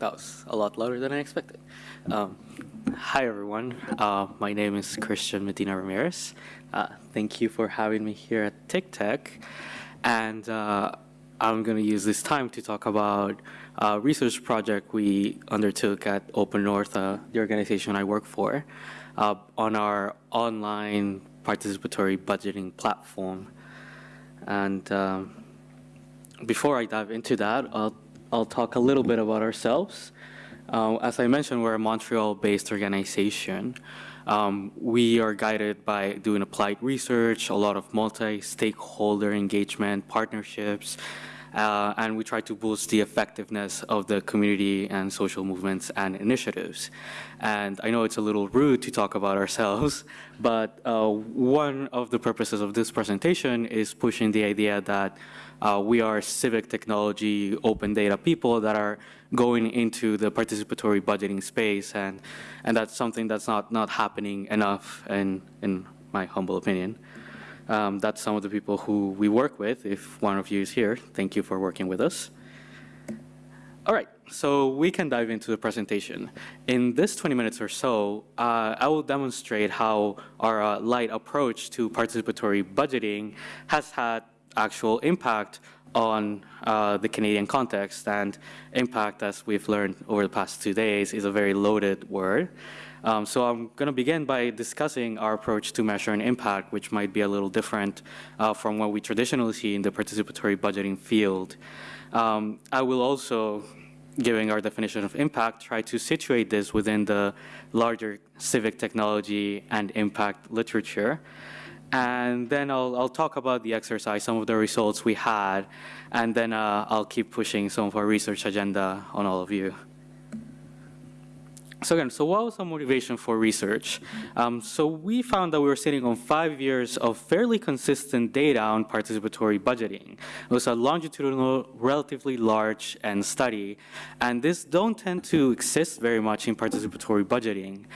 that was a lot louder than I expected. Um, hi, everyone. Uh, my name is Christian Medina Ramirez. Uh, thank you for having me here at TICTeC. And uh, I'm going to use this time to talk about a research project we undertook at Open North, uh, the organization I work for, uh, on our online participatory budgeting platform. And um, before I dive into that, I'll I'll talk a little bit about ourselves. Uh, as I mentioned, we're a Montreal-based organization. Um, we are guided by doing applied research, a lot of multi-stakeholder engagement, partnerships, uh, and we try to boost the effectiveness of the community and social movements and initiatives. And I know it's a little rude to talk about ourselves, but uh, one of the purposes of this presentation is pushing the idea that uh, we are civic technology, open data people that are going into the participatory budgeting space, and and that's something that's not not happening enough, in in my humble opinion. Um, that's some of the people who we work with. If one of you is here, thank you for working with us. All right, so we can dive into the presentation. In this 20 minutes or so, uh, I will demonstrate how our uh, light approach to participatory budgeting has had actual impact on uh, the Canadian context. And impact, as we've learned over the past two days, is a very loaded word. Um, so I'm going to begin by discussing our approach to measuring impact, which might be a little different uh, from what we traditionally see in the participatory budgeting field. Um, I will also, giving our definition of impact, try to situate this within the larger civic technology and impact literature. And then I'll, I'll talk about the exercise, some of the results we had, and then uh, I'll keep pushing some of our research agenda on all of you. So again, so what was our motivation for research? Um, so we found that we were sitting on five years of fairly consistent data on participatory budgeting. It was a longitudinal, relatively large and study, and this don't tend to exist very much in participatory budgeting.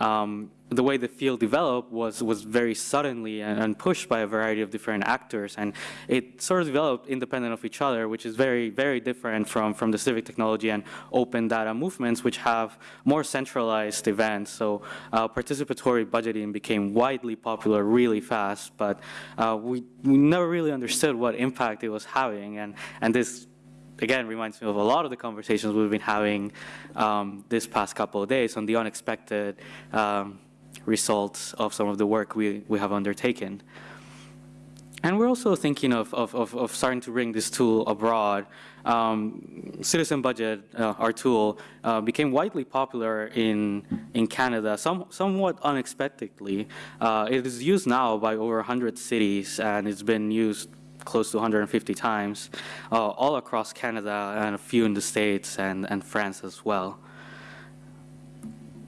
Um, the way the field developed was, was very suddenly and, and, pushed by a variety of different actors. And it sort of developed independent of each other, which is very, very different from, from the civic technology and open data movements, which have more centralized events. So uh, participatory budgeting became widely popular really fast, but uh, we, we never really understood what impact it was having. And, and this again reminds me of a lot of the conversations we've been having um, this past couple of days on the unexpected um, results of some of the work we, we have undertaken. And we're also thinking of, of, of, of starting to bring this tool abroad. Um, Citizen Budget, uh, our tool, uh, became widely popular in, in Canada, some, somewhat unexpectedly. Uh, it is used now by over 100 cities, and it's been used close to 150 times, uh, all across Canada and a few in the States and, and France as well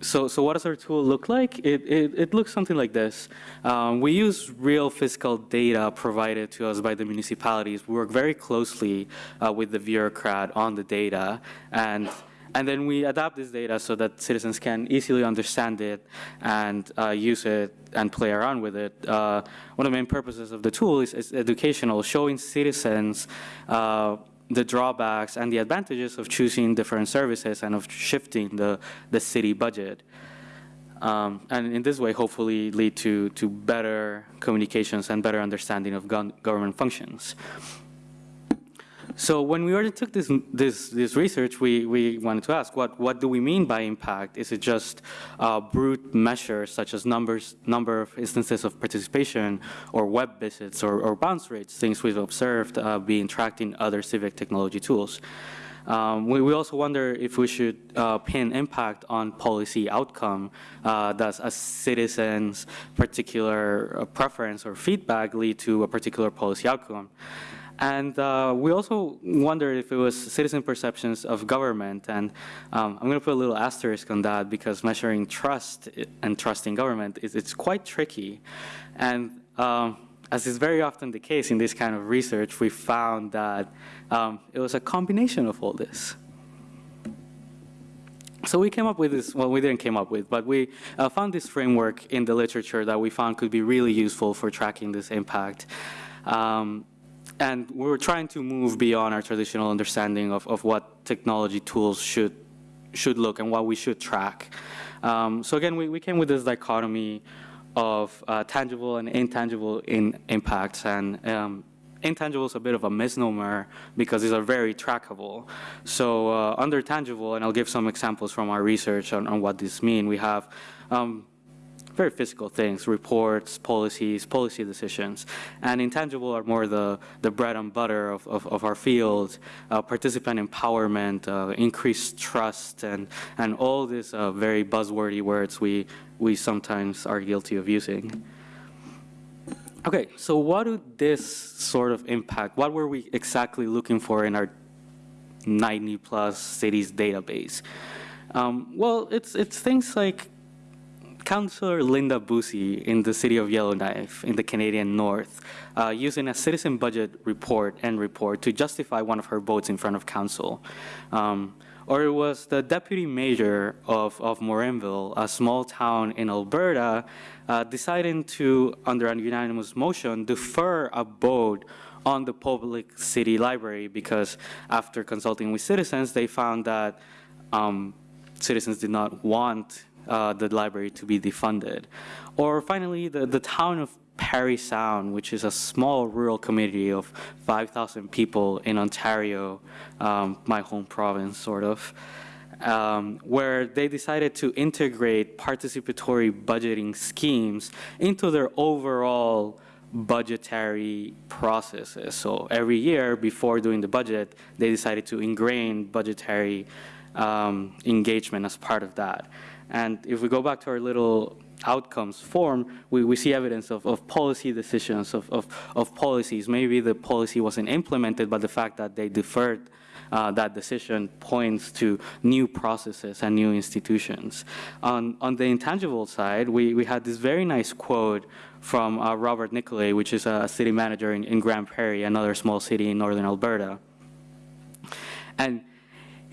so, so what does our tool look like? It, it, it looks something like this. Um, we use real fiscal data provided to us by the municipalities. We work very closely uh, with the bureaucrat on the data, and, and then we adapt this data so that citizens can easily understand it and uh, use it and play around with it. Uh, one of the main purposes of the tool is, is educational, showing citizens uh, the drawbacks and the advantages of choosing different services and of shifting the, the city budget. Um, and in this way, hopefully lead to, to better communications and better understanding of government functions. So when we undertook this, this, this research, we, we wanted to ask, what, what do we mean by impact? Is it just uh, brute measures such as numbers, number of instances of participation or web visits or, or bounce rates, things we've observed uh, being tracked in other civic technology tools? Um, we, we, also wonder if we should uh, pin impact on policy outcome. Uh, does a citizen's particular uh, preference or feedback lead to a particular policy outcome? And uh, we also wondered if it was citizen perceptions of government. And um, I'm going to put a little asterisk on that because measuring trust and trust in government is it's quite tricky. And um, as is very often the case in this kind of research, we found that um, it was a combination of all this. So we came up with this, well, we didn't came up with, but we uh, found this framework in the literature that we found could be really useful for tracking this impact. Um, and we're trying to move beyond our traditional understanding of, of what technology tools should should look and what we should track. Um, so again, we, we came with this dichotomy of uh, tangible and intangible in impacts and um, intangible is a bit of a misnomer because these are very trackable. So uh, under tangible, and I'll give some examples from our research on, on what this mean, we have um, very physical things, reports, policies, policy decisions. And intangible are more the, the bread and butter of, of, of our field, uh, participant empowerment, uh, increased trust, and, and all these uh, very buzzwordy words we, we sometimes are guilty of using. Okay, so what do this sort of impact, what were we exactly looking for in our 90 plus cities database? Um, well, it's, it's things like Councillor Linda Bussey in the city of Yellowknife in the Canadian North, uh, using a citizen budget report and report to justify one of her votes in front of council. Um, or it was the deputy mayor of, of Morinville, a small town in Alberta, uh, deciding to, under a unanimous motion, defer a vote on the public city library because after consulting with citizens, they found that um, citizens did not want uh, the library to be defunded. Or finally, the, the town of Parry Sound, which is a small rural community of 5,000 people in Ontario, um, my home province, sort of, um, where they decided to integrate participatory budgeting schemes into their overall budgetary processes. So every year before doing the budget, they decided to ingrain budgetary um, engagement as part of that. And if we go back to our little outcomes form, we, we see evidence of, of policy decisions, of, of, of policies. Maybe the policy wasn't implemented, but the fact that they deferred uh, that decision points to new processes and new institutions. On, on the intangible side, we, we had this very nice quote from uh, Robert Nicolay, which is a city manager in, in Grande Prairie, another small city in northern Alberta. And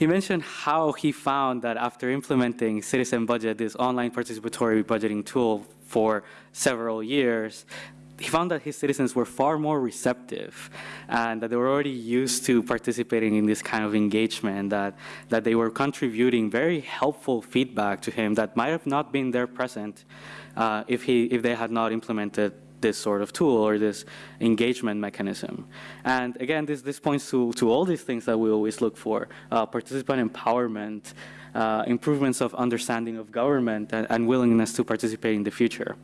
he mentioned how he found that after implementing Citizen Budget, this online participatory budgeting tool for several years, he found that his citizens were far more receptive and that they were already used to participating in this kind of engagement, that, that they were contributing very helpful feedback to him that might have not been there present uh, if, he, if they had not implemented this sort of tool or this engagement mechanism. And again, this, this points to, to all these things that we always look for, uh, participant empowerment, uh, improvements of understanding of government, and, and, willingness to participate in the future.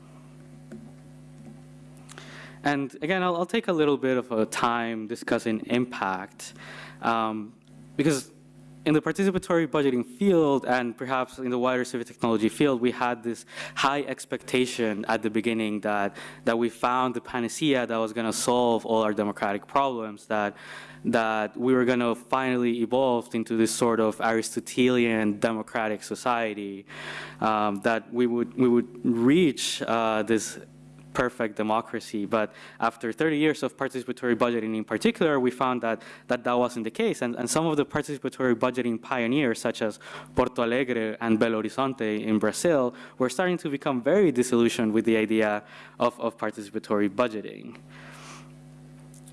And again, I'll, I'll take a little bit of a time discussing impact, um, because in the participatory budgeting field and perhaps in the wider civic technology field, we had this high expectation at the beginning that, that we found the panacea that was going to solve all our democratic problems, that, that we were going to finally evolve into this sort of Aristotelian democratic society, um, that we would, we would reach uh, this perfect democracy. But after 30 years of participatory budgeting in particular, we found that that, that wasn't the case. And, and some of the participatory budgeting pioneers, such as Porto Alegre and Belo Horizonte in Brazil, were starting to become very disillusioned with the idea of, of participatory budgeting.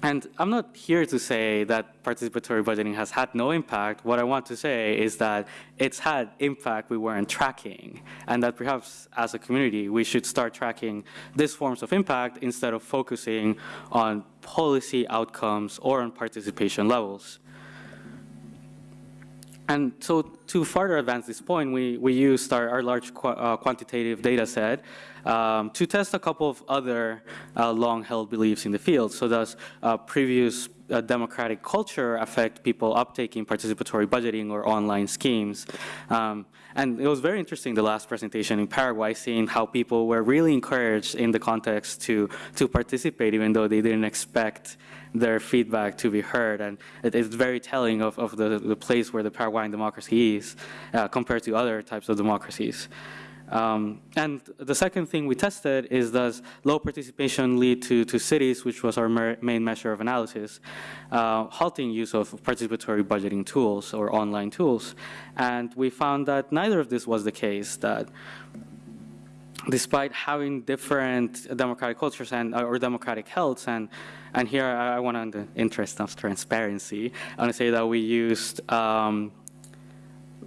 And I'm not here to say that participatory budgeting has had no impact. What I want to say is that it's had impact we weren't tracking, and that perhaps as a community, we should start tracking these forms of impact instead of focusing on policy outcomes or on participation levels. And so to further advance this point, we, we used our, our large qu uh, quantitative data set um, to test a couple of other uh, long-held beliefs in the field. So does uh, previous uh, democratic culture affect people uptaking participatory budgeting or online schemes? Um, and it was very interesting, the last presentation in Paraguay, seeing how people were really encouraged in the context to, to participate, even though they didn't expect their feedback to be heard. And it is very telling of, of the, the place where the Paraguayan democracy is uh, compared to other types of democracies. Um, and the second thing we tested is does low participation lead to, to cities, which was our main measure of analysis, uh, halting use of participatory budgeting tools or online tools. And we found that neither of this was the case, that despite having different democratic cultures and or democratic healths and and here I, I want to in the interest of transparency I want to say that we used um,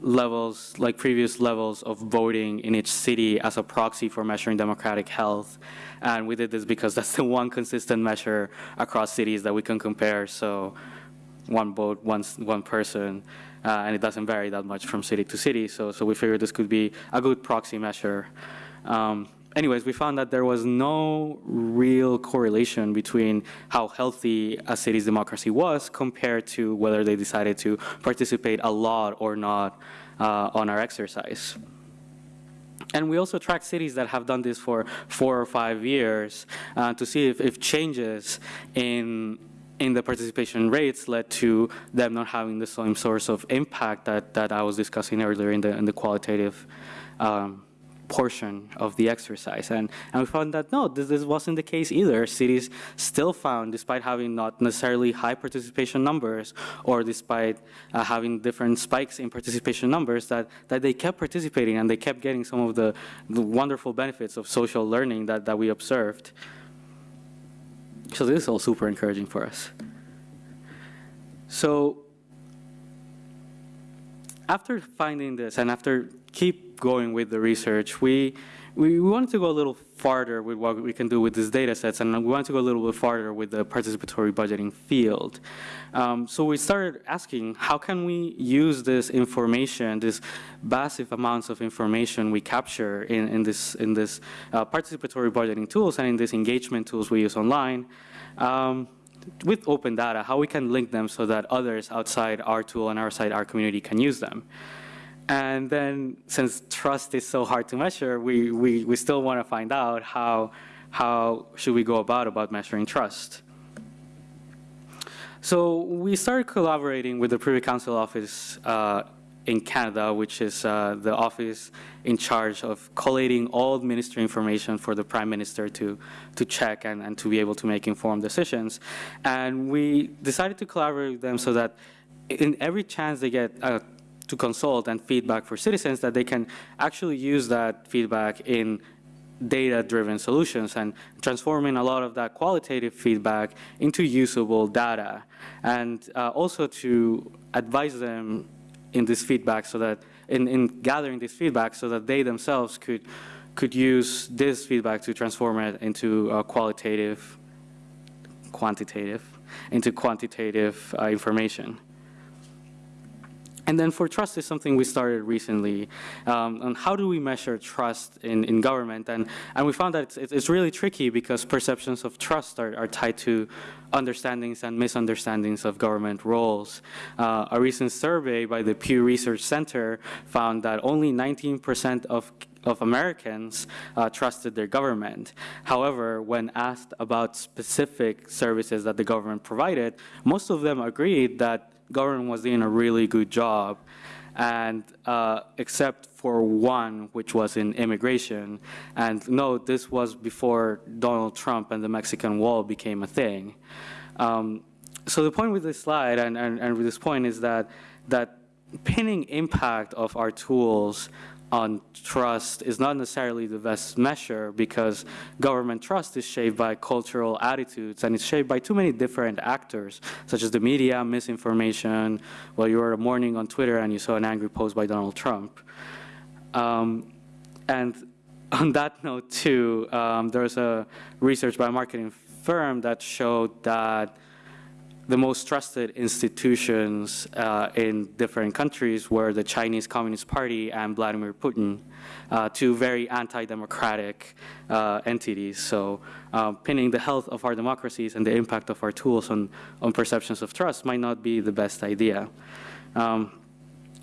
levels, like previous levels of voting in each city as a proxy for measuring democratic health. And we did this because that's the one consistent measure across cities that we can compare. So one vote, one, one person, uh, and it doesn't vary that much from city to city. So, so we figured this could be a good proxy measure. Um, anyways, we found that there was no real correlation between how healthy a city's democracy was compared to whether they decided to participate a lot or not uh, on our exercise. And we also track cities that have done this for four or five years uh, to see if, if changes in in the participation rates led to them not having the same source of impact that, that I was discussing earlier in the, in the qualitative um, portion of the exercise. And, and we found that no, this, this wasn't the case either. Cities still found, despite having not necessarily high participation numbers or despite uh, having different spikes in participation numbers, that, that they kept participating and they kept getting some of the, the wonderful benefits of social learning that, that we observed. So this is all super encouraging for us. So after finding this and after keep going with the research, we, we wanted to go a little farther with what we can do with these data sets, and we wanted to go a little bit farther with the participatory budgeting field. Um, so we started asking, how can we use this information, this massive amounts of information we capture in, in this, in this uh, participatory budgeting tools and in these engagement tools we use online, um, with open data, how we can link them so that others outside our tool and outside our community can use them. And then since trust is so hard to measure, we, we, we still want to find out how, how should we go about about measuring trust. So we started collaborating with the Privy Council Office uh, in Canada, which is uh, the office in charge of collating all ministry information for the Prime Minister to, to check and, and to be able to make informed decisions. And we decided to collaborate with them so that in every chance they get uh, to consult and feedback for citizens, that they can actually use that feedback in data-driven solutions and transforming a lot of that qualitative feedback into usable data. And uh, also to advise them in this feedback so that in, in gathering this feedback so that they themselves could could use this feedback to transform it into qualitative quantitative into quantitative uh, information and then for trust is something we started recently um, on how do we measure trust in, in government. And, and we found that it's, it's really tricky because perceptions of trust are, are tied to understandings and misunderstandings of government roles. Uh, a recent survey by the Pew Research Center found that only 19% of of Americans uh, trusted their government. However, when asked about specific services that the government provided, most of them agreed that government was doing a really good job. And uh, except for one, which was in immigration. And no, this was before Donald Trump and the Mexican wall became a thing. Um, so the point with this slide and, and, and with this point is that, that pinning impact of our tools on trust is not necessarily the best measure because government trust is shaped by cultural attitudes and it's shaped by too many different actors, such as the media, misinformation, well, you were morning on Twitter and you saw an angry post by Donald Trump. Um, and on that note too, um, there's a research by a marketing firm that showed that the most trusted institutions uh, in different countries were the Chinese Communist Party and Vladimir Putin, uh, two very anti-democratic uh, entities. So um, pinning the health of our democracies and the impact of our tools on, on perceptions of trust might not be the best idea. Um,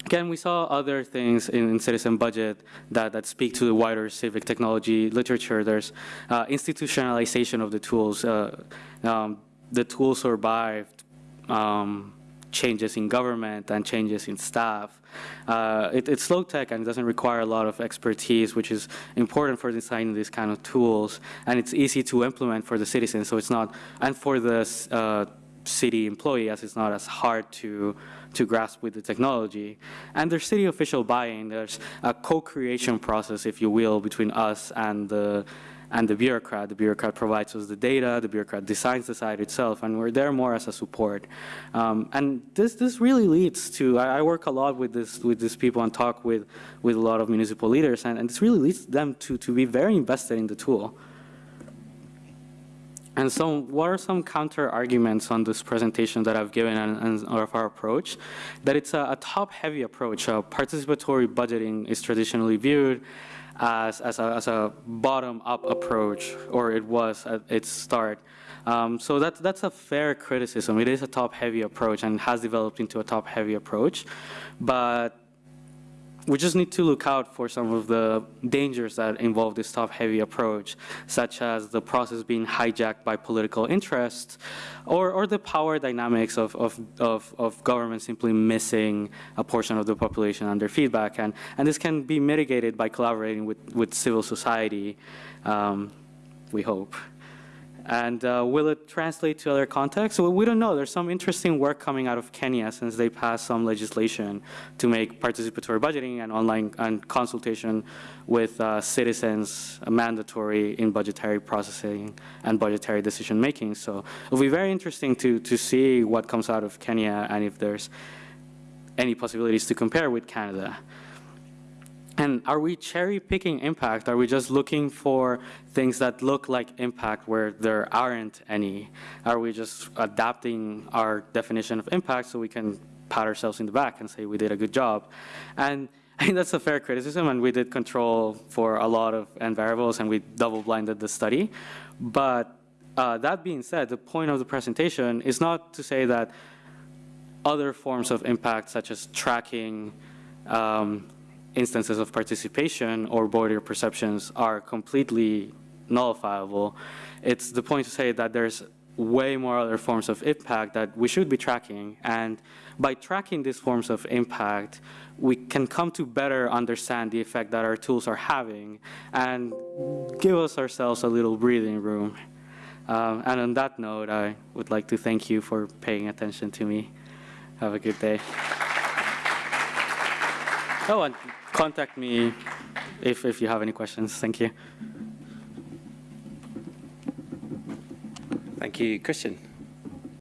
Again, we saw other things in, in, Citizen Budget that, that speak to the wider civic technology literature. There's uh, institutionalization of the tools. Uh, um, the tools survived um, changes in government and changes in staff. Uh, it, it's low tech and it doesn't require a lot of expertise, which is important for designing these kind of tools. And it's easy to implement for the citizens, so it's not, and for the uh, city employee, as it's not as hard to to grasp with the technology. And there's city official buy-in. There's a co-creation process, if you will, between us and the and the bureaucrat. The bureaucrat provides us the data, the bureaucrat designs the site itself, and we're there more as a support. Um, and this, this really leads to, I, I, work a lot with, this, with these people and talk with, with a lot of municipal leaders, and, and this really leads them to, to be very invested in the tool. And so what are some counter arguments on this presentation that I've given and, and of our approach? That it's a, a top-heavy approach. Uh, participatory budgeting is traditionally viewed as, as a, as a bottom-up approach, or it was at its start. Um, so that, that's a fair criticism. It is a top-heavy approach and has developed into a top-heavy approach. But we just need to look out for some of the dangers that involve this top-heavy approach, such as the process being hijacked by political interests, or, or the power dynamics of, of, of, of government simply missing a portion of the population under feedback. And, and this can be mitigated by collaborating with, with civil society, um, we hope. And uh, will it translate to other contexts? Well, we don't know. There's some interesting work coming out of Kenya since they passed some legislation to make participatory budgeting and online and consultation with uh, citizens mandatory in budgetary processing and budgetary decision making. So it'll be very interesting to, to see what comes out of Kenya and if there's any possibilities to compare with Canada. And are we cherry picking impact? Are we just looking for things that look like impact where there aren't any? Are we just adapting our definition of impact so we can pat ourselves in the back and say we did a good job? And I think that's a fair criticism, and we did control for a lot of n variables, and we double-blinded the study. But uh, that being said, the point of the presentation is not to say that other forms of impact, such as tracking, um, instances of participation or border perceptions are completely nullifiable. It's the point to say that there's way more other forms of impact that we should be tracking. And by tracking these forms of impact, we can come to better understand the effect that our tools are having and give us ourselves a little breathing room. Um, and on that note, I would like to thank you for paying attention to me. Have a good day. Oh, and contact me if, if you have any questions. Thank you. Thank you, Christian.